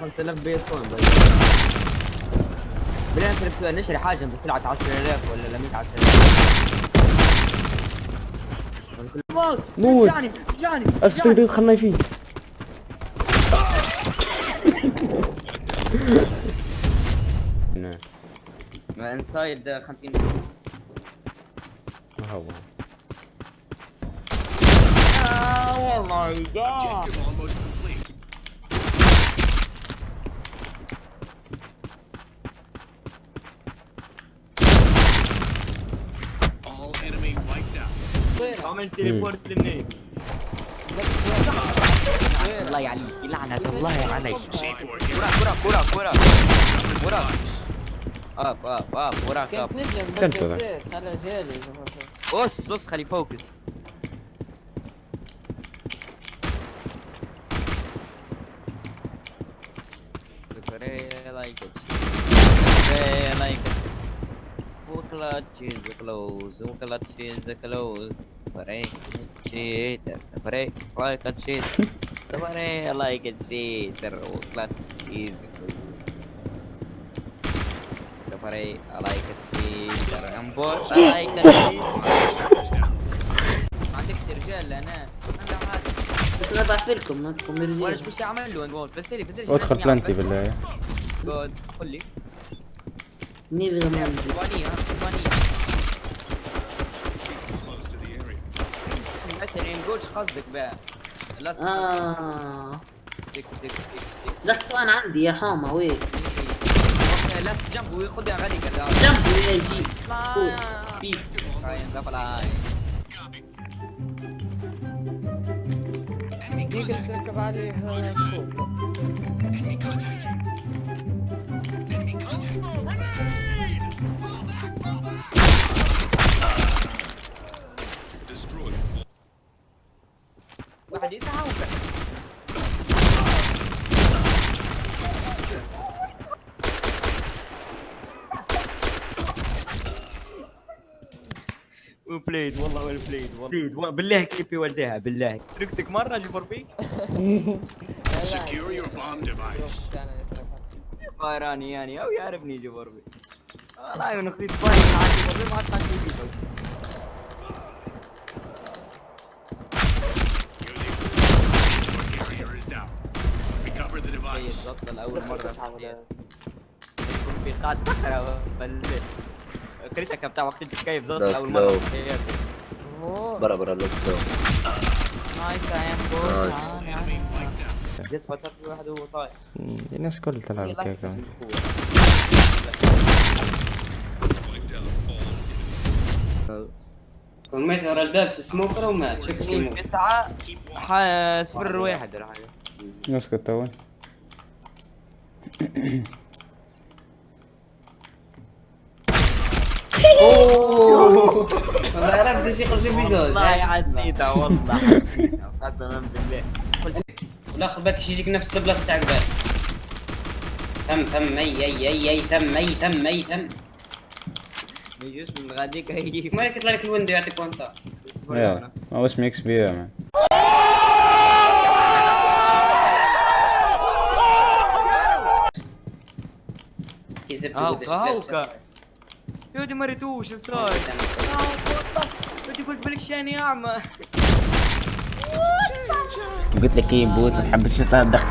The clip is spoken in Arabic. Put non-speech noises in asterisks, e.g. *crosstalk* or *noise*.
5000 بي اس كوين بس. بلا نسألك سؤال نشري حاجة بسلعة 10000 ولا لا 100000 موت. سجعني سجعني أسف تقدر تدخلنا فيه. نعم انسايد 50 ما هو. Objective عمل تليبورت للنيل الله يعليك لعنة الله عليك C4 here. كرة كرة كرة كرة كرة اب اب اب وراك اب كيف نجم كنت بدي ذا. زيت على جالي قص قص خلي فوكس سكري لايك سكري لايك وكلاتش از كلوز وكلاتش از كلوز سكري تشيتر سكري لايك تشيتر سكري لايك تشيتر وكلاتش از كلوز سفري لايك تشيتر امبوت لايك تشيتر ما عندكش رجال أنا أنا بس لكم ما تكون ولا رجال إيش يعمل له نقول فسري فسري ادخل بلانتي بالله جود قول لي منين اللي ما عندي إيش قصدك بقى. لاست آه. 6 6 6 6 لا أنا عندي يا لاست جنب غالي كذا يقدر تركب عليه فوق واحد يسعى وبليد والله ولا بليد والله. بالله كيفي ولدها بالله. تركتك مرة جي فور بي. *laughs* Bomb device. بايراني يعني أو يعرفني جي فور بي. والله من اخذت بايرن مع جي فور بي ما عاد Recover the طيب device. بطل اول مره يكون في قاعد بحرة بالليل كريتك بتاع وقت كيف لا أول مرة سلو. في حياتي برا برا ليتس جو نايس wiped out. جت فترة في واحد وهو طايح. الناس كلها تلعب كذا كمان ومات ورا الباب في سموكر ومات. شوف سموكر تسعة ح- صفر واحد. راح نسكت تو ما عرفت إيش يخرج والله حسيتها والله حسيتها قسما بالله والاخر باكش يجيك نفس البلاصه تاع قبال تم تم اي اي اي اي تم اي تم اي تم ما يجيش من غاديك هيجيك مالك يطلع لك الويندو يعطيك وانت. ما اسمي إكس بي هاوكا هاوكا يا ودي مريتوش إيش صاير؟ بدي قلت بالك شاني اعمى قلت لك إيه بوت ما تحبش تصدق.